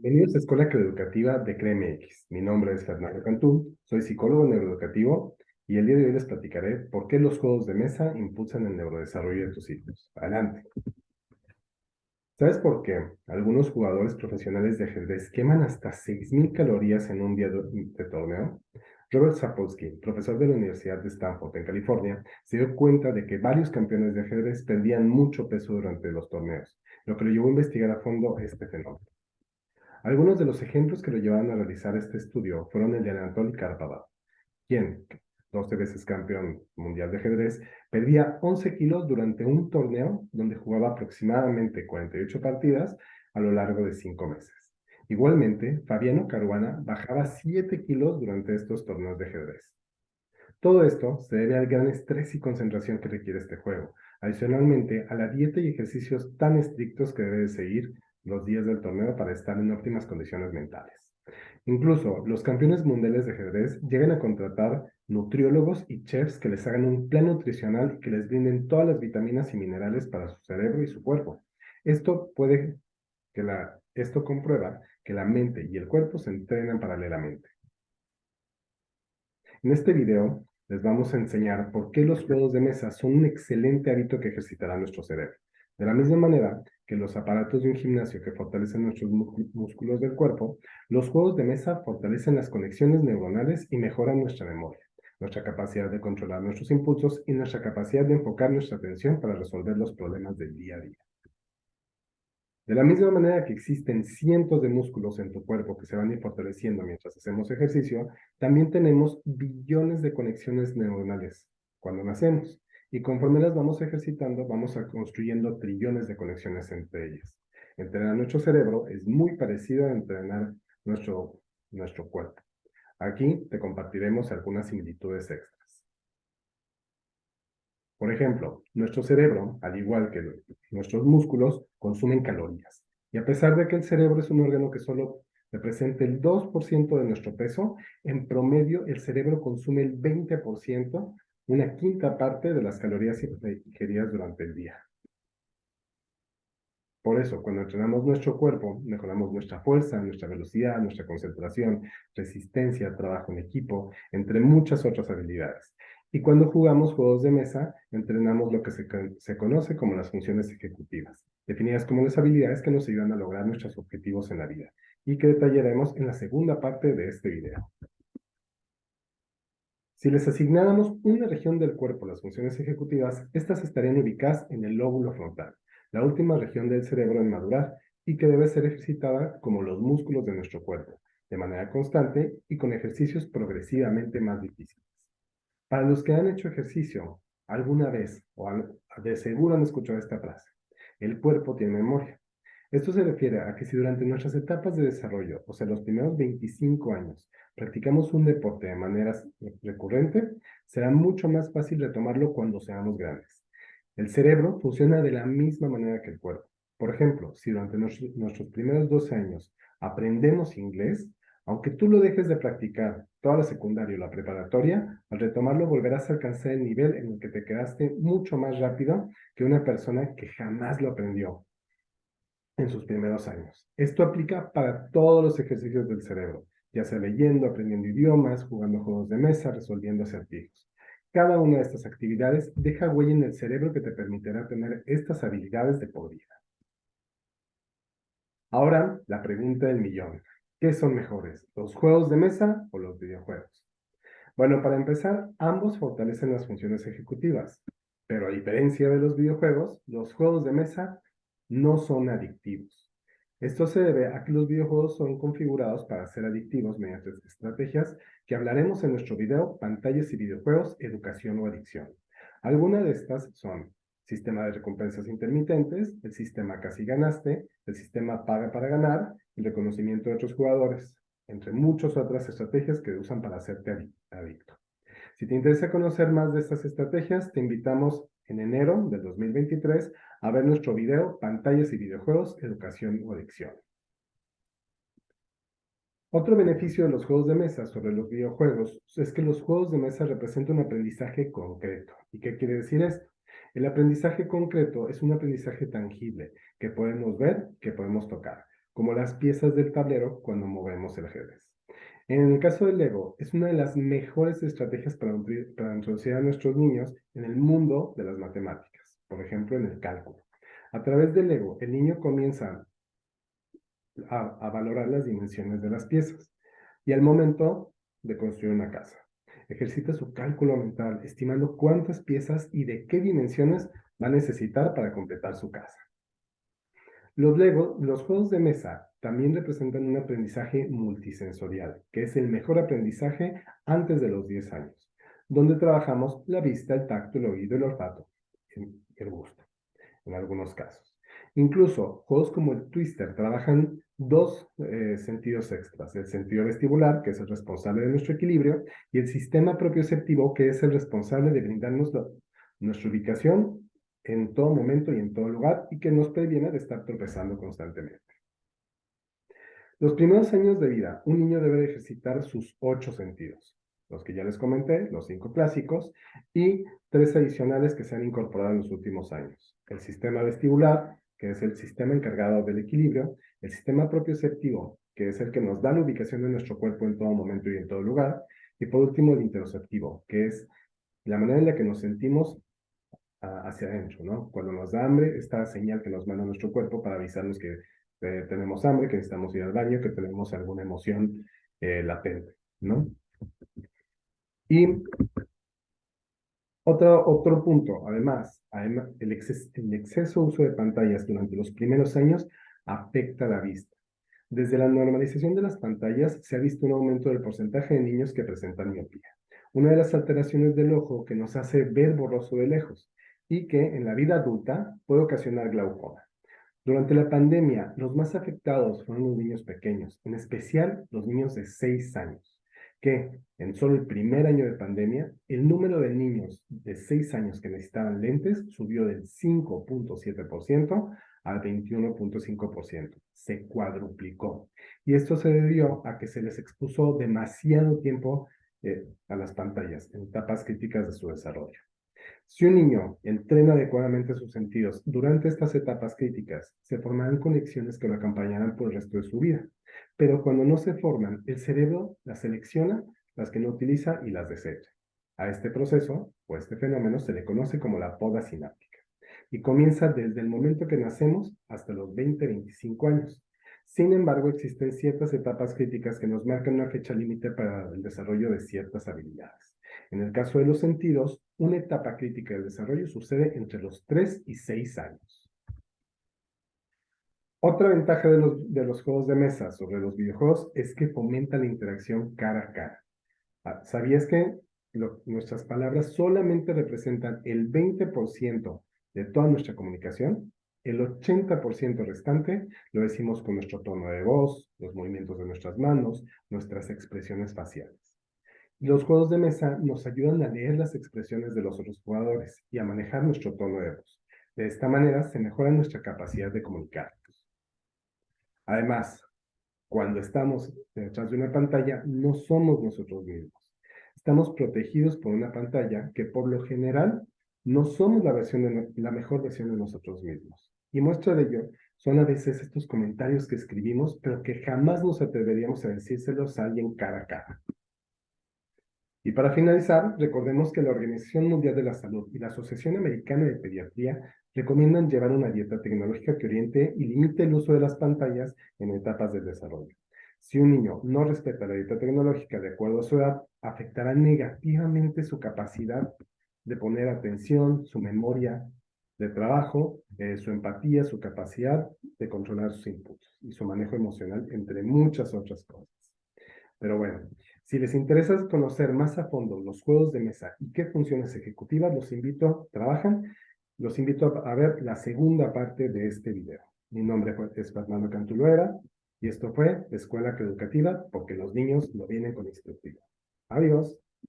Bienvenidos a Escuela Educativa de CREMX. Mi nombre es Fernando Cantú, soy psicólogo neuroeducativo y el día de hoy les platicaré por qué los juegos de mesa impulsan el neurodesarrollo de tus hijos. Adelante. ¿Sabes por qué algunos jugadores profesionales de ajedrez queman hasta 6.000 calorías en un día de torneo? Robert Sapolsky, profesor de la Universidad de Stanford en California, se dio cuenta de que varios campeones de ajedrez perdían mucho peso durante los torneos, lo que lo llevó a investigar a fondo este fenómeno. Algunos de los ejemplos que lo llevaron a realizar este estudio fueron el de Anatoly Karpov, quien, 12 veces campeón mundial de ajedrez, perdía 11 kilos durante un torneo donde jugaba aproximadamente 48 partidas a lo largo de 5 meses. Igualmente, Fabiano Caruana bajaba 7 kilos durante estos torneos de ajedrez. Todo esto se debe al gran estrés y concentración que requiere este juego, adicionalmente a la dieta y ejercicios tan estrictos que debe seguir los días del torneo para estar en óptimas condiciones mentales. Incluso los campeones mundiales de ajedrez llegan a contratar nutriólogos y chefs que les hagan un plan nutricional y que les brinden todas las vitaminas y minerales para su cerebro y su cuerpo. Esto puede que la, esto comprueba que la mente y el cuerpo se entrenan paralelamente. En este video les vamos a enseñar por qué los juegos de mesa son un excelente hábito que ejercitará nuestro cerebro. De la misma manera que los aparatos de un gimnasio que fortalecen nuestros músculos del cuerpo, los juegos de mesa fortalecen las conexiones neuronales y mejoran nuestra memoria, nuestra capacidad de controlar nuestros impulsos y nuestra capacidad de enfocar nuestra atención para resolver los problemas del día a día. De la misma manera que existen cientos de músculos en tu cuerpo que se van fortaleciendo mientras hacemos ejercicio, también tenemos billones de conexiones neuronales cuando nacemos. Y conforme las vamos ejercitando, vamos a construyendo trillones de conexiones entre ellas. Entrenar nuestro cerebro es muy parecido a entrenar nuestro, nuestro cuerpo. Aquí te compartiremos algunas similitudes extras. Por ejemplo, nuestro cerebro, al igual que nuestros músculos, consumen calorías. Y a pesar de que el cerebro es un órgano que solo representa el 2% de nuestro peso, en promedio el cerebro consume el 20%, una quinta parte de las calorías ingeridas durante el día. Por eso, cuando entrenamos nuestro cuerpo, mejoramos nuestra fuerza, nuestra velocidad, nuestra concentración, resistencia, trabajo en equipo, entre muchas otras habilidades. Y cuando jugamos juegos de mesa, entrenamos lo que se, se, conoce como las funciones ejecutivas, definidas como las habilidades que nos ayudan a lograr nuestros objetivos en la vida, y que detallaremos en la segunda parte de este video. Si les asignáramos una región del cuerpo las funciones ejecutivas, estas estarían ubicadas en el lóbulo frontal, la última región del cerebro en madurar, y que debe ser ejercitada como los músculos de nuestro cuerpo, de manera constante y con ejercicios progresivamente más difíciles. Para los que han hecho ejercicio alguna vez, o de seguro han escuchado esta frase, el cuerpo tiene memoria. Esto se refiere a que si durante nuestras etapas de desarrollo, o sea, los primeros 25 años, practicamos un deporte de manera recurrente, será mucho más fácil retomarlo cuando seamos grandes. El cerebro funciona de la misma manera que el cuerpo. Por ejemplo, si durante nuestros primeros 12 años aprendemos inglés, aunque tú lo dejes de practicar toda la secundaria o la preparatoria, al retomarlo volverás a alcanzar el nivel en el que te quedaste mucho más rápido que una persona que jamás lo aprendió en sus primeros años. Esto aplica para todos los ejercicios del cerebro, ya sea leyendo, aprendiendo idiomas, jugando juegos de mesa, resolviendo acertijos. Cada una de estas actividades deja huella en el cerebro que te permitirá tener estas habilidades de por vida. Ahora, la pregunta del millón. ¿Qué son mejores, los juegos de mesa o los videojuegos? Bueno, para empezar, ambos fortalecen las funciones ejecutivas, pero a diferencia de los videojuegos, los juegos de mesa no son adictivos. Esto se debe a que los videojuegos son configurados para ser adictivos mediante estrategias que hablaremos en nuestro video Pantallas y videojuegos, educación o adicción. Algunas de estas son sistema de recompensas intermitentes, el sistema casi ganaste, el sistema paga para ganar, el reconocimiento de otros jugadores, entre muchas otras estrategias que usan para hacerte adicto. Si te interesa conocer más de estas estrategias, te invitamos en enero del 2023 a ver nuestro video Pantallas y videojuegos, educación o adicción. Otro beneficio de los juegos de mesa sobre los videojuegos es que los juegos de mesa representan un aprendizaje concreto. ¿Y qué quiere decir esto? El aprendizaje concreto es un aprendizaje tangible que podemos ver, que podemos tocar. como las piezas del tablero cuando movemos el ajedrez. En el caso del Lego, es una de las mejores estrategias para, introducir a nuestros niños en el mundo de las matemáticas, por ejemplo, en el cálculo. A través del Lego, el niño comienza a valorar las dimensiones de las piezas y al momento de construir una casa. Ejercita su cálculo mental, estimando cuántas piezas y de qué dimensiones va a necesitar para completar su casa. Los, juegos de mesa también representan un aprendizaje multisensorial, que es el mejor aprendizaje antes de los 10 años, donde trabajamos la vista, el tacto, el oído, el olfato, el gusto, en algunos casos. Incluso juegos como el Twister trabajan dos eh, sentidos extras, el sentido vestibular, que es el responsable de nuestro equilibrio, y el sistema propioceptivo, que es el responsable de brindarnos nuestra ubicación en todo momento y en todo lugar y que nos previene de estar tropezando constantemente. Los primeros años de vida, un niño debe ejercitar sus ocho sentidos, los que ya les comenté, los cinco clásicos, y tres adicionales que se han incorporado en los últimos años. El sistema vestibular, que es el sistema encargado del equilibrio, el sistema propioceptivo, que es el que nos da la ubicación de nuestro cuerpo en todo momento y en todo lugar, y por último el interoceptivo, que es la manera en la que nos sentimos hacia adentro, ¿no? Cuando nos da hambre, esta señal que nos manda nuestro cuerpo para avisarnos que eh, tenemos hambre, que necesitamos ir al baño, que tenemos alguna emoción eh, latente, ¿no? Y otro, otro punto, además, el, exceso, el exceso uso de pantallas durante los primeros años afecta la vista. Desde la normalización de las pantallas se ha visto un aumento del porcentaje de niños que presentan miopía, una de las alteraciones del ojo que nos hace ver borroso de lejos y que en la vida adulta puede ocasionar glaucoma. Durante la pandemia, los más afectados fueron los niños pequeños, en especial los niños de 6 años, que en solo el primer año de pandemia, el número de niños de 6 años que necesitaban lentes subió del 5.7% al 21.5%. Se cuadruplicó. Y esto se debió a que se les expuso demasiado tiempo eh, a las pantallas en etapas críticas de su desarrollo. Si un niño entrena adecuadamente sus sentidos durante estas etapas críticas, se formarán conexiones que lo acompañarán por el resto de su vida. Pero cuando no se forman, el cerebro las selecciona, las que no utiliza y las desecha. A este proceso, o este fenómeno, se le conoce como la poda sináptica. Y comienza desde el momento que nacemos hasta los 20-25 años. Sin embargo, existen ciertas etapas críticas que nos marcan una fecha límite para el desarrollo de ciertas habilidades. En el caso de los sentidos, una etapa crítica del desarrollo sucede entre los 3 y 6 años. Otra ventaja de los, juegos de mesa sobre los videojuegos es que fomenta la interacción cara a cara. Ah, ¿Sabías que nuestras palabras solamente representan el 20% de toda nuestra comunicación? El 80% restante lo decimos con nuestro tono de voz, los movimientos de nuestras manos, nuestras expresiones faciales. Los juegos de mesa nos ayudan a leer las expresiones de los otros jugadores y a manejar nuestro tono de voz. De esta manera se mejora nuestra capacidad de comunicarnos. Además, cuando estamos detrás de una pantalla, no somos nosotros mismos. Estamos protegidos por una pantalla que por lo general no somos la, versión de, la mejor versión de nosotros mismos. Y muestra de ello son a veces estos comentarios que escribimos, pero que jamás nos atreveríamos a decírselos a alguien cara a cara. Y para finalizar, recordemos que la Organización Mundial de la Salud y la Asociación Americana de Pediatría recomiendan llevar una dieta tecnológica que oriente y limite el uso de las pantallas en etapas del desarrollo. Si un niño no respeta la dieta tecnológica de acuerdo a su edad, afectará negativamente su capacidad de poner atención, su memoria de trabajo, eh, su empatía, su capacidad de controlar sus impulsos y su manejo emocional, entre muchas otras cosas. Pero bueno, si les interesa conocer más a fondo los juegos de mesa y qué funciones ejecutivas, los invito, trabajan, los invito a ver la segunda parte de este video. Mi nombre es Fernando Cantuloera y esto fue Escuela Educativa porque los niños lo vienen con instructivo. Adiós.